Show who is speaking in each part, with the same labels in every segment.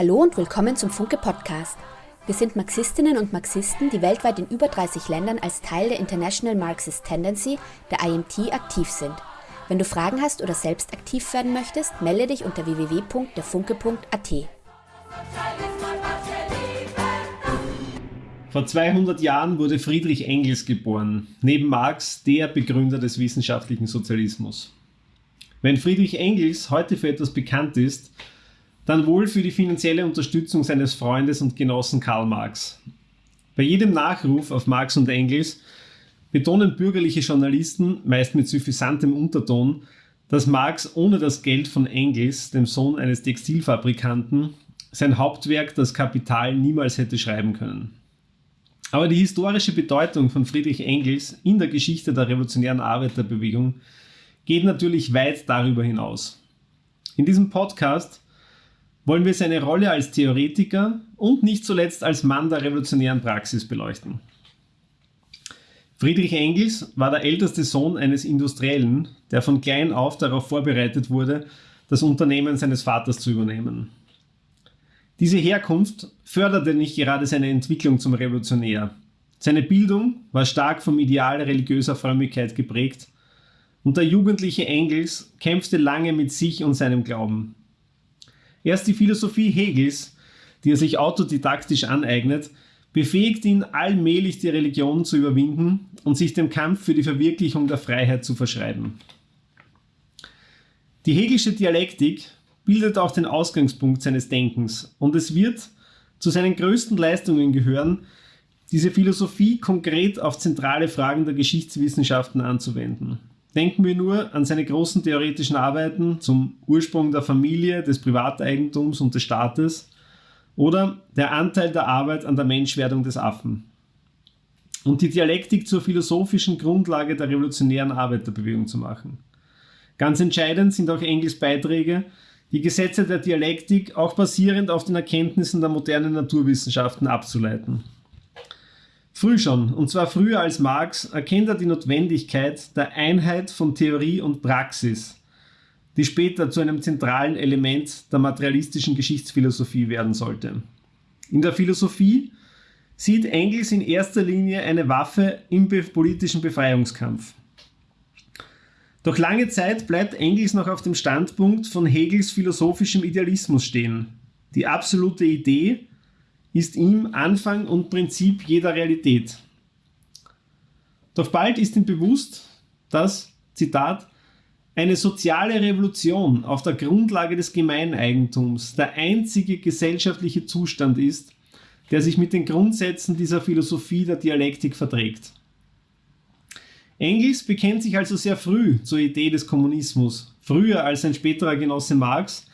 Speaker 1: Hallo und willkommen zum Funke Podcast. Wir sind Marxistinnen und Marxisten, die weltweit in über 30 Ländern als Teil der International Marxist Tendency, der IMT, aktiv sind. Wenn du Fragen hast oder selbst aktiv werden möchtest, melde dich unter www.derfunke.at.
Speaker 2: Vor 200 Jahren wurde Friedrich Engels geboren, neben Marx der Begründer des wissenschaftlichen Sozialismus. Wenn Friedrich Engels heute für etwas bekannt ist, dann wohl für die finanzielle Unterstützung seines Freundes und Genossen Karl Marx. Bei jedem Nachruf auf Marx und Engels betonen bürgerliche Journalisten, meist mit suffisantem Unterton, dass Marx ohne das Geld von Engels, dem Sohn eines Textilfabrikanten, sein Hauptwerk Das Kapital niemals hätte schreiben können. Aber die historische Bedeutung von Friedrich Engels in der Geschichte der revolutionären Arbeiterbewegung geht natürlich weit darüber hinaus. In diesem Podcast wollen wir seine Rolle als Theoretiker und nicht zuletzt als Mann der revolutionären Praxis beleuchten. Friedrich Engels war der älteste Sohn eines Industriellen, der von klein auf darauf vorbereitet wurde, das Unternehmen seines Vaters zu übernehmen. Diese Herkunft förderte nicht gerade seine Entwicklung zum Revolutionär. Seine Bildung war stark vom Ideal religiöser Frömmigkeit geprägt und der jugendliche Engels kämpfte lange mit sich und seinem Glauben. Erst die Philosophie Hegels, die er sich autodidaktisch aneignet, befähigt ihn allmählich die Religion zu überwinden und sich dem Kampf für die Verwirklichung der Freiheit zu verschreiben. Die Hegelsche Dialektik bildet auch den Ausgangspunkt seines Denkens und es wird zu seinen größten Leistungen gehören, diese Philosophie konkret auf zentrale Fragen der Geschichtswissenschaften anzuwenden. Denken wir nur an seine großen theoretischen Arbeiten zum Ursprung der Familie, des Privateigentums und des Staates oder der Anteil der Arbeit an der Menschwerdung des Affen. Und die Dialektik zur philosophischen Grundlage der revolutionären Arbeiterbewegung zu machen. Ganz entscheidend sind auch Engels Beiträge, die Gesetze der Dialektik auch basierend auf den Erkenntnissen der modernen Naturwissenschaften abzuleiten. Früh schon, und zwar früher als Marx, erkennt er die Notwendigkeit der Einheit von Theorie und Praxis, die später zu einem zentralen Element der materialistischen Geschichtsphilosophie werden sollte. In der Philosophie sieht Engels in erster Linie eine Waffe im politischen Befreiungskampf. Doch lange Zeit bleibt Engels noch auf dem Standpunkt von Hegels philosophischem Idealismus stehen. Die absolute Idee ist ihm Anfang und Prinzip jeder Realität. Doch bald ist ihm bewusst, dass, Zitat, eine soziale Revolution auf der Grundlage des Gemeineigentums der einzige gesellschaftliche Zustand ist, der sich mit den Grundsätzen dieser Philosophie der Dialektik verträgt. Engels bekennt sich also sehr früh zur Idee des Kommunismus, früher als sein späterer Genosse Marx,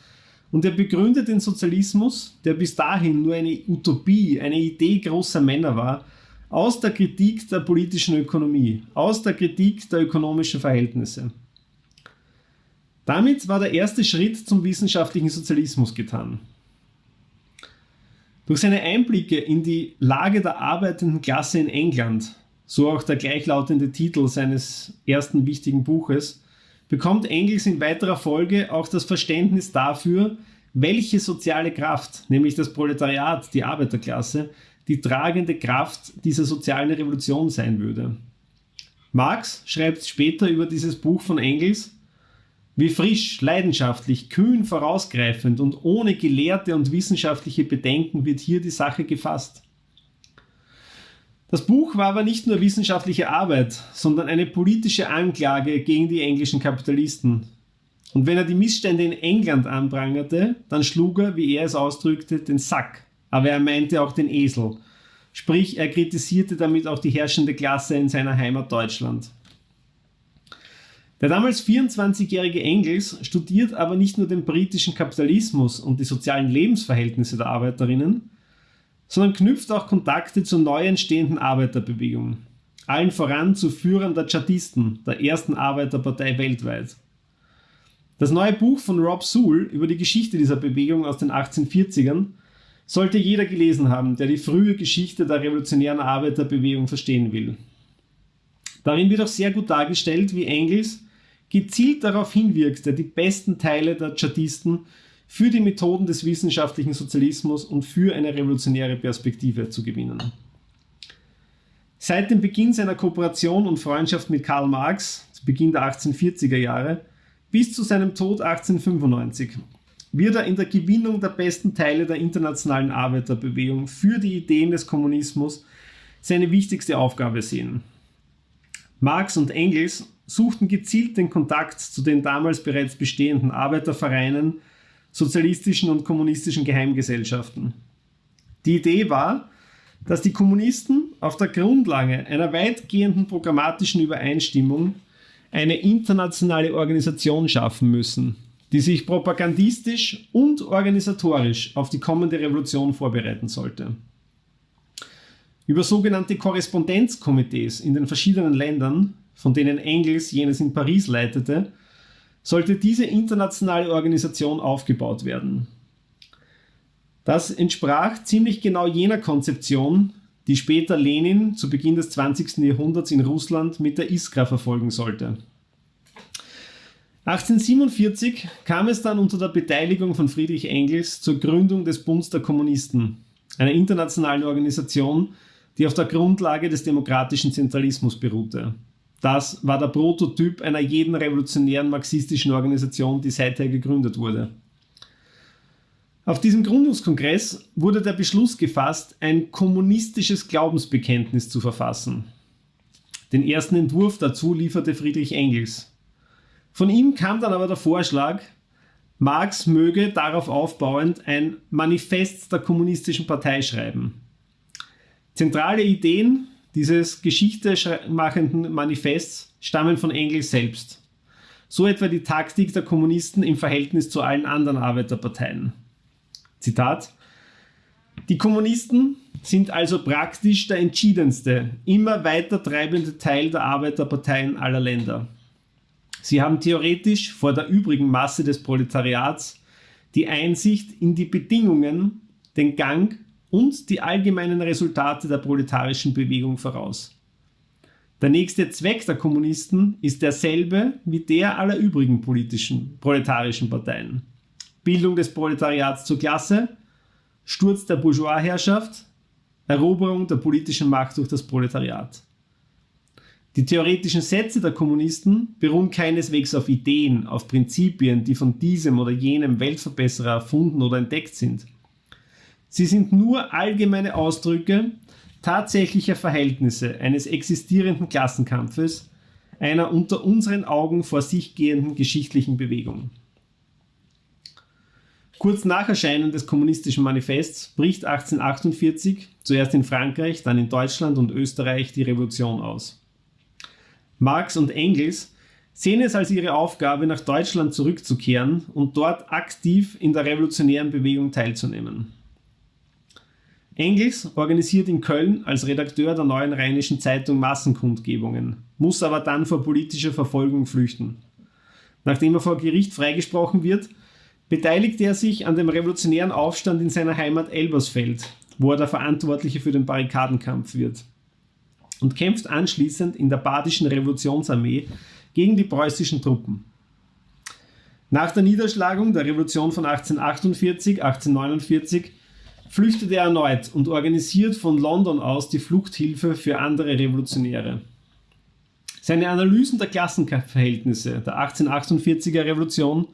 Speaker 2: und er begründet den Sozialismus, der bis dahin nur eine Utopie, eine Idee großer Männer war, aus der Kritik der politischen Ökonomie, aus der Kritik der ökonomischen Verhältnisse. Damit war der erste Schritt zum wissenschaftlichen Sozialismus getan. Durch seine Einblicke in die Lage der arbeitenden Klasse in England, so auch der gleichlautende Titel seines ersten wichtigen Buches, bekommt Engels in weiterer Folge auch das Verständnis dafür, welche soziale Kraft, nämlich das Proletariat, die Arbeiterklasse, die tragende Kraft dieser sozialen Revolution sein würde. Marx schreibt später über dieses Buch von Engels, wie frisch, leidenschaftlich, kühn vorausgreifend und ohne gelehrte und wissenschaftliche Bedenken wird hier die Sache gefasst. Das Buch war aber nicht nur wissenschaftliche Arbeit, sondern eine politische Anklage gegen die englischen Kapitalisten. Und wenn er die Missstände in England anprangerte, dann schlug er, wie er es ausdrückte, den Sack. Aber er meinte auch den Esel. Sprich, er kritisierte damit auch die herrschende Klasse in seiner Heimat Deutschland. Der damals 24-jährige Engels studiert aber nicht nur den britischen Kapitalismus und die sozialen Lebensverhältnisse der Arbeiterinnen, sondern knüpft auch Kontakte zur neu entstehenden Arbeiterbewegung. Allen voran zu Führern der Chartisten, der ersten Arbeiterpartei weltweit. Das neue Buch von Rob Sewell über die Geschichte dieser Bewegung aus den 1840ern sollte jeder gelesen haben, der die frühe Geschichte der revolutionären Arbeiterbewegung verstehen will. Darin wird auch sehr gut dargestellt, wie Engels gezielt darauf hinwirkte, die besten Teile der Chartisten für die Methoden des wissenschaftlichen Sozialismus und für eine revolutionäre Perspektive zu gewinnen. Seit dem Beginn seiner Kooperation und Freundschaft mit Karl Marx, zu Beginn der 1840er Jahre, bis zu seinem Tod 1895, wird er in der Gewinnung der besten Teile der internationalen Arbeiterbewegung für die Ideen des Kommunismus seine wichtigste Aufgabe sehen. Marx und Engels suchten gezielt den Kontakt zu den damals bereits bestehenden Arbeitervereinen, sozialistischen und kommunistischen Geheimgesellschaften. Die Idee war, dass die Kommunisten auf der Grundlage einer weitgehenden programmatischen Übereinstimmung eine internationale Organisation schaffen müssen, die sich propagandistisch und organisatorisch auf die kommende Revolution vorbereiten sollte. Über sogenannte Korrespondenzkomitees in den verschiedenen Ländern, von denen Engels jenes in Paris leitete, sollte diese internationale Organisation aufgebaut werden. Das entsprach ziemlich genau jener Konzeption, die später Lenin zu Beginn des 20. Jahrhunderts in Russland mit der Iskra verfolgen sollte. 1847 kam es dann unter der Beteiligung von Friedrich Engels zur Gründung des Bunds der Kommunisten, einer internationalen Organisation, die auf der Grundlage des demokratischen Zentralismus beruhte. Das war der Prototyp einer jeden revolutionären marxistischen Organisation, die seither gegründet wurde. Auf diesem Gründungskongress wurde der Beschluss gefasst, ein kommunistisches Glaubensbekenntnis zu verfassen. Den ersten Entwurf dazu lieferte Friedrich Engels. Von ihm kam dann aber der Vorschlag, Marx möge darauf aufbauend ein Manifest der kommunistischen Partei schreiben. Zentrale Ideen dieses geschichtemachenden Manifests stammen von Engels selbst. So etwa die Taktik der Kommunisten im Verhältnis zu allen anderen Arbeiterparteien. Zitat Die Kommunisten sind also praktisch der entschiedenste, immer weiter treibende Teil der Arbeiterparteien aller Länder. Sie haben theoretisch vor der übrigen Masse des Proletariats die Einsicht in die Bedingungen, den Gang und die allgemeinen Resultate der proletarischen Bewegung voraus. Der nächste Zweck der Kommunisten ist derselbe wie der aller übrigen politischen proletarischen Parteien. Bildung des Proletariats zur Klasse, Sturz der Bourgeoisherrschaft, Eroberung der politischen Macht durch das Proletariat. Die theoretischen Sätze der Kommunisten beruhen keineswegs auf Ideen, auf Prinzipien, die von diesem oder jenem Weltverbesserer erfunden oder entdeckt sind – Sie sind nur allgemeine Ausdrücke tatsächlicher Verhältnisse eines existierenden Klassenkampfes, einer unter unseren Augen vor sich gehenden geschichtlichen Bewegung. Kurz nach Erscheinen des Kommunistischen Manifests bricht 1848, zuerst in Frankreich, dann in Deutschland und Österreich, die Revolution aus. Marx und Engels sehen es als ihre Aufgabe, nach Deutschland zurückzukehren und dort aktiv in der revolutionären Bewegung teilzunehmen. Engels organisiert in Köln als Redakteur der Neuen Rheinischen Zeitung Massenkundgebungen, muss aber dann vor politischer Verfolgung flüchten. Nachdem er vor Gericht freigesprochen wird, beteiligt er sich an dem revolutionären Aufstand in seiner Heimat Elbersfeld, wo er der Verantwortliche für den Barrikadenkampf wird und kämpft anschließend in der Badischen Revolutionsarmee gegen die preußischen Truppen. Nach der Niederschlagung der Revolution von 1848, 1849 flüchtet er erneut und organisiert von London aus die Fluchthilfe für andere Revolutionäre. Seine Analysen der Klassenverhältnisse der 1848er Revolution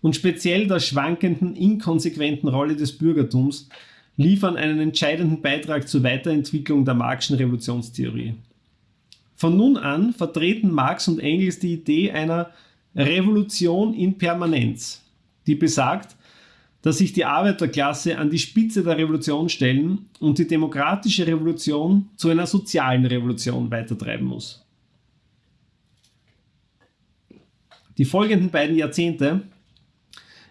Speaker 2: und speziell der schwankenden, inkonsequenten Rolle des Bürgertums liefern einen entscheidenden Beitrag zur Weiterentwicklung der Marxischen Revolutionstheorie. Von nun an vertreten Marx und Engels die Idee einer Revolution in Permanenz, die besagt, dass sich die Arbeiterklasse an die Spitze der Revolution stellen und die demokratische Revolution zu einer sozialen Revolution weitertreiben muss. Die folgenden beiden Jahrzehnte,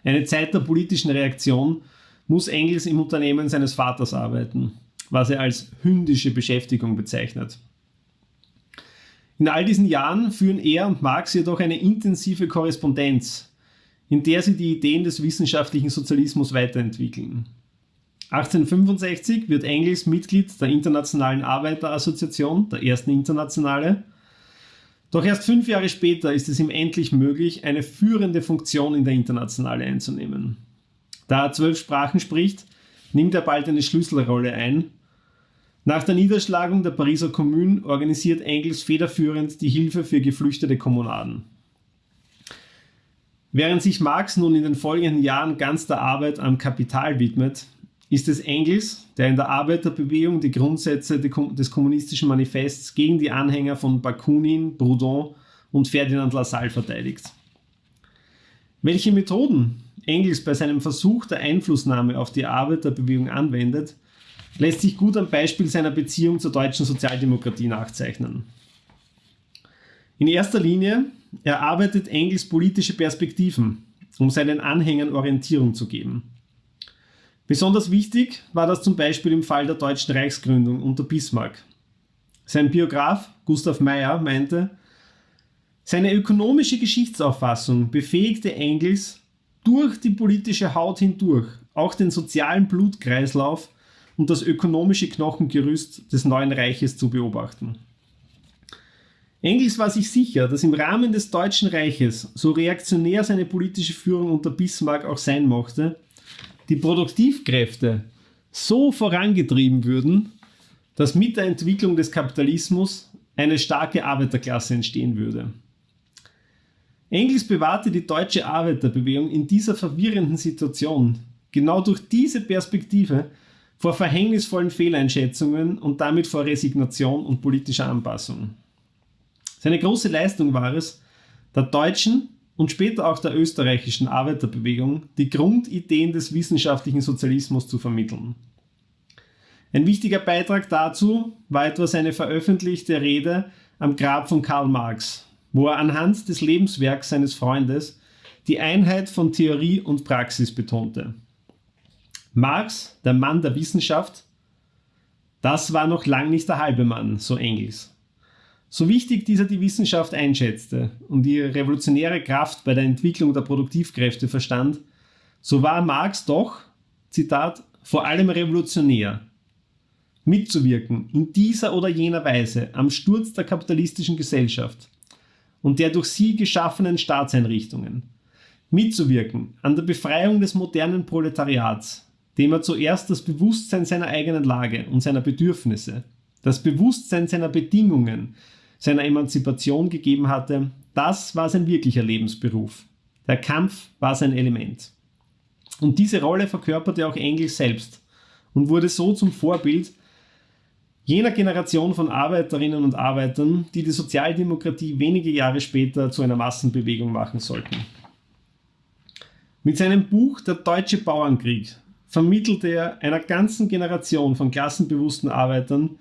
Speaker 2: eine Zeit der politischen Reaktion, muss Engels im Unternehmen seines Vaters arbeiten, was er als hündische Beschäftigung bezeichnet. In all diesen Jahren führen er und Marx jedoch eine intensive Korrespondenz in der sie die Ideen des wissenschaftlichen Sozialismus weiterentwickeln. 1865 wird Engels Mitglied der Internationalen Arbeiterassoziation, der ersten Internationale. Doch erst fünf Jahre später ist es ihm endlich möglich, eine führende Funktion in der Internationale einzunehmen. Da er zwölf Sprachen spricht, nimmt er bald eine Schlüsselrolle ein. Nach der Niederschlagung der Pariser Kommune organisiert Engels federführend die Hilfe für geflüchtete Kommunaden. Während sich Marx nun in den folgenden Jahren ganz der Arbeit am Kapital widmet, ist es Engels, der in der Arbeiterbewegung die Grundsätze des kommunistischen Manifests gegen die Anhänger von Bakunin, Proudhon und Ferdinand Lassalle verteidigt. Welche Methoden Engels bei seinem Versuch der Einflussnahme auf die Arbeiterbewegung anwendet, lässt sich gut am Beispiel seiner Beziehung zur deutschen Sozialdemokratie nachzeichnen. In erster Linie erarbeitet Engels politische Perspektiven, um seinen Anhängern Orientierung zu geben. Besonders wichtig war das zum Beispiel im Fall der deutschen Reichsgründung unter Bismarck. Sein Biograf Gustav Meyer meinte, seine ökonomische Geschichtsauffassung befähigte Engels, durch die politische Haut hindurch auch den sozialen Blutkreislauf und das ökonomische Knochengerüst des neuen Reiches zu beobachten. Engels war sich sicher, dass im Rahmen des Deutschen Reiches, so reaktionär seine politische Führung unter Bismarck auch sein mochte, die Produktivkräfte so vorangetrieben würden, dass mit der Entwicklung des Kapitalismus eine starke Arbeiterklasse entstehen würde. Engels bewahrte die deutsche Arbeiterbewegung in dieser verwirrenden Situation genau durch diese Perspektive vor verhängnisvollen Fehleinschätzungen und damit vor Resignation und politischer Anpassung. Seine große Leistung war es, der deutschen und später auch der österreichischen Arbeiterbewegung die Grundideen des wissenschaftlichen Sozialismus zu vermitteln. Ein wichtiger Beitrag dazu war etwa seine veröffentlichte Rede am Grab von Karl Marx wo er anhand des Lebenswerks seines Freundes die Einheit von Theorie und Praxis betonte. Marx, der Mann der Wissenschaft, das war noch lang nicht der halbe Mann, so Engels. So wichtig dieser die Wissenschaft einschätzte und ihre revolutionäre Kraft bei der Entwicklung der Produktivkräfte verstand, so war Marx doch, Zitat, vor allem revolutionär. Mitzuwirken in dieser oder jener Weise am Sturz der kapitalistischen Gesellschaft – und der durch sie geschaffenen Staatseinrichtungen. Mitzuwirken an der Befreiung des modernen Proletariats, dem er zuerst das Bewusstsein seiner eigenen Lage und seiner Bedürfnisse, das Bewusstsein seiner Bedingungen, seiner Emanzipation gegeben hatte, das war sein wirklicher Lebensberuf. Der Kampf war sein Element. Und diese Rolle verkörperte auch Engels selbst und wurde so zum Vorbild jener Generation von Arbeiterinnen und Arbeitern, die die Sozialdemokratie wenige Jahre später zu einer Massenbewegung machen sollten. Mit seinem Buch Der Deutsche Bauernkrieg vermittelte er einer ganzen Generation von klassenbewussten Arbeitern,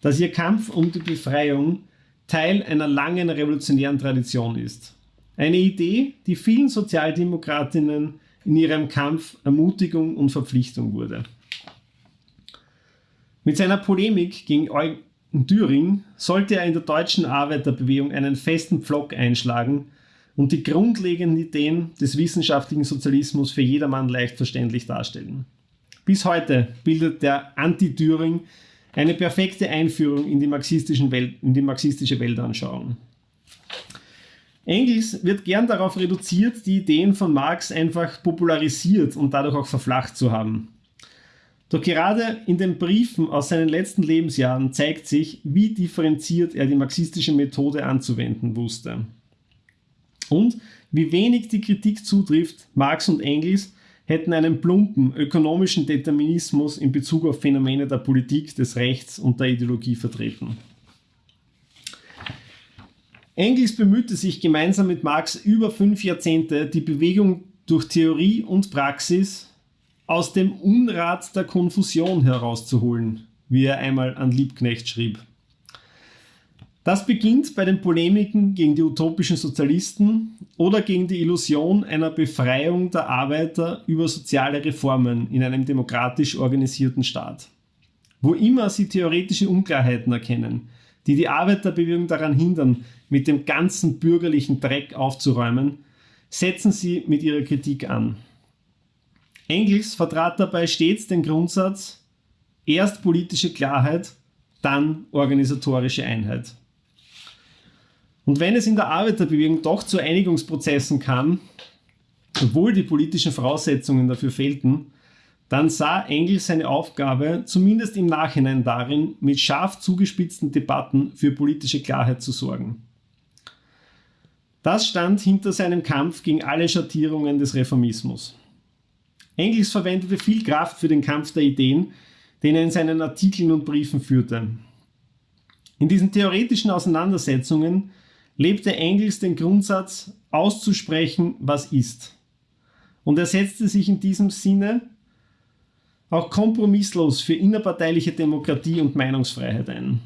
Speaker 2: dass ihr Kampf um die Befreiung Teil einer langen revolutionären Tradition ist. Eine Idee, die vielen Sozialdemokratinnen in ihrem Kampf Ermutigung und Verpflichtung wurde. Mit seiner Polemik gegen Eugen Düring sollte er in der deutschen Arbeiterbewegung einen festen Pflock einschlagen und die grundlegenden Ideen des wissenschaftlichen Sozialismus für jedermann leicht verständlich darstellen. Bis heute bildet der Anti-Düring eine perfekte Einführung in die, marxistischen Welt, in die marxistische Weltanschauung. Engels wird gern darauf reduziert, die Ideen von Marx einfach popularisiert und dadurch auch verflacht zu haben. Doch gerade in den Briefen aus seinen letzten Lebensjahren zeigt sich, wie differenziert er die marxistische Methode anzuwenden wusste. Und wie wenig die Kritik zutrifft, Marx und Engels hätten einen plumpen ökonomischen Determinismus in Bezug auf Phänomene der Politik, des Rechts und der Ideologie vertreten. Engels bemühte sich gemeinsam mit Marx über fünf Jahrzehnte, die Bewegung durch Theorie und Praxis aus dem Unrat der Konfusion herauszuholen, wie er einmal an Liebknecht schrieb. Das beginnt bei den Polemiken gegen die utopischen Sozialisten oder gegen die Illusion einer Befreiung der Arbeiter über soziale Reformen in einem demokratisch organisierten Staat. Wo immer sie theoretische Unklarheiten erkennen, die die Arbeiterbewegung daran hindern, mit dem ganzen bürgerlichen Dreck aufzuräumen, setzen sie mit ihrer Kritik an. Engels vertrat dabei stets den Grundsatz, erst politische Klarheit, dann organisatorische Einheit. Und wenn es in der Arbeiterbewegung doch zu Einigungsprozessen kam, obwohl die politischen Voraussetzungen dafür fehlten, dann sah Engels seine Aufgabe zumindest im Nachhinein darin, mit scharf zugespitzten Debatten für politische Klarheit zu sorgen. Das stand hinter seinem Kampf gegen alle Schattierungen des Reformismus. Engels verwendete viel Kraft für den Kampf der Ideen, den er in seinen Artikeln und Briefen führte. In diesen theoretischen Auseinandersetzungen lebte Engels den Grundsatz, auszusprechen, was ist. Und er setzte sich in diesem Sinne auch kompromisslos für innerparteiliche Demokratie und Meinungsfreiheit ein.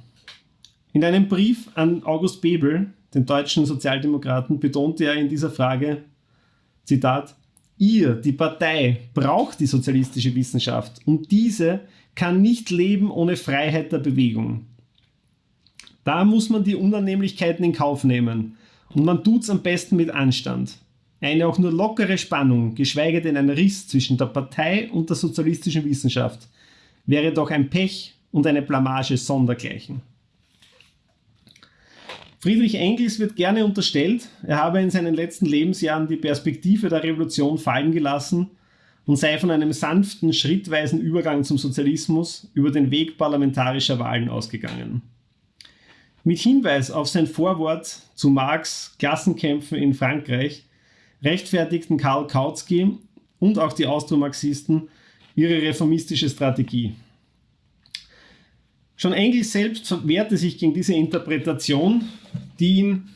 Speaker 2: In einem Brief an August Bebel, den deutschen Sozialdemokraten, betonte er in dieser Frage, Zitat, Ihr, die Partei, braucht die sozialistische Wissenschaft und diese kann nicht leben ohne Freiheit der Bewegung. Da muss man die Unannehmlichkeiten in Kauf nehmen und man tut es am besten mit Anstand. Eine auch nur lockere Spannung, geschweige denn ein Riss zwischen der Partei und der sozialistischen Wissenschaft, wäre doch ein Pech und eine Blamage sondergleichen. Friedrich Engels wird gerne unterstellt, er habe in seinen letzten Lebensjahren die Perspektive der Revolution fallen gelassen und sei von einem sanften, schrittweisen Übergang zum Sozialismus über den Weg parlamentarischer Wahlen ausgegangen. Mit Hinweis auf sein Vorwort zu Marx Klassenkämpfen in Frankreich rechtfertigten Karl Kautsky und auch die Austromarxisten ihre reformistische Strategie. Schon Engels selbst wehrte sich gegen diese Interpretation, die ihn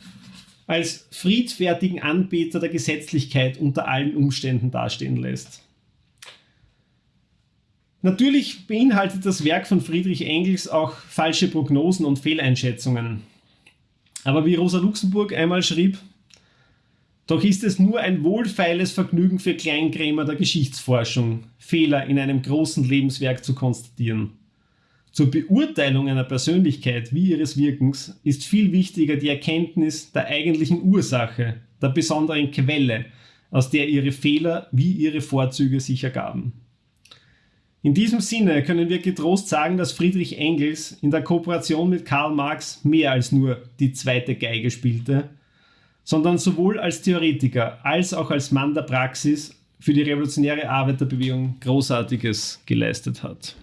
Speaker 2: als friedfertigen Anbeter der Gesetzlichkeit unter allen Umständen dastehen lässt. Natürlich beinhaltet das Werk von Friedrich Engels auch falsche Prognosen und Fehleinschätzungen. Aber wie Rosa Luxemburg einmal schrieb, doch ist es nur ein wohlfeiles Vergnügen für Kleinkrämer der Geschichtsforschung, Fehler in einem großen Lebenswerk zu konstatieren. Zur Beurteilung einer Persönlichkeit wie ihres Wirkens ist viel wichtiger die Erkenntnis der eigentlichen Ursache, der besonderen Quelle, aus der ihre Fehler wie ihre Vorzüge sich ergaben. In diesem Sinne können wir getrost sagen, dass Friedrich Engels in der Kooperation mit Karl Marx mehr als nur die zweite Geige spielte, sondern sowohl als Theoretiker als auch als Mann der Praxis für die revolutionäre Arbeiterbewegung Großartiges geleistet hat.